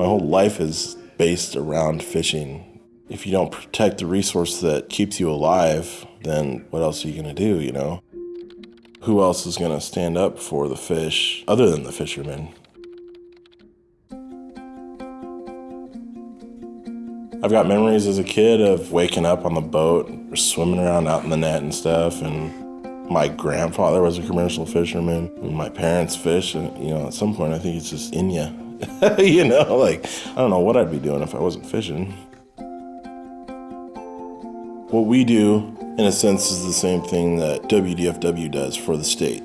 My whole life is based around fishing. If you don't protect the resource that keeps you alive, then what else are you gonna do, you know? Who else is gonna stand up for the fish other than the fishermen? I've got memories as a kid of waking up on the boat, swimming around out in the net and stuff, and my grandfather was a commercial fisherman, and my parents fish, and you know, at some point I think it's just in you. you know, like, I don't know what I'd be doing if I wasn't fishing. What we do, in a sense, is the same thing that WDFW does for the state.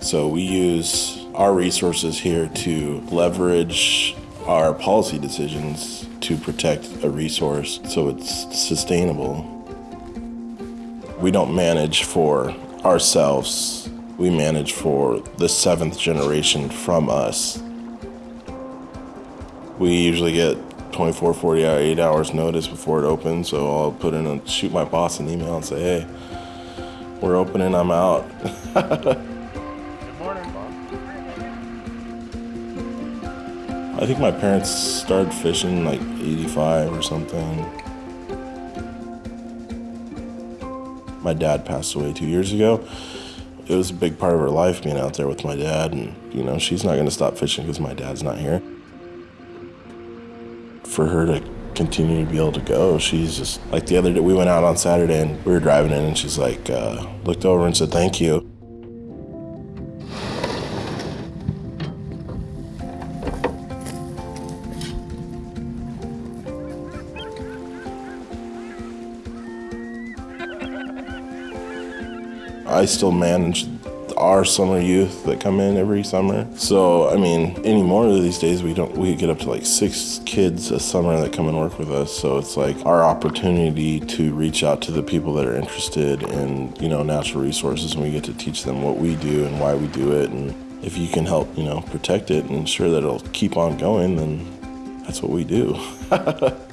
So we use our resources here to leverage our policy decisions to protect a resource so it's sustainable. We don't manage for ourselves, we manage for the seventh generation from us. We usually get 24, 40, 8 hours notice before it opens, so I'll put in and shoot my boss an email and say, hey, we're opening, I'm out. Good morning, Bob. I think my parents started fishing like 85 or something. My dad passed away two years ago. It was a big part of her life being out there with my dad, and you know, she's not gonna stop fishing because my dad's not here for her to continue to be able to go. She's just like the other day, we went out on Saturday and we were driving in, and she's like, uh, looked over and said, Thank you. I still manage our summer youth that come in every summer. So, I mean, anymore these days, we don't, we get up to like six kids a summer that come and work with us. So it's like our opportunity to reach out to the people that are interested in, you know, natural resources and we get to teach them what we do and why we do it. And if you can help, you know, protect it and ensure that it'll keep on going, then that's what we do.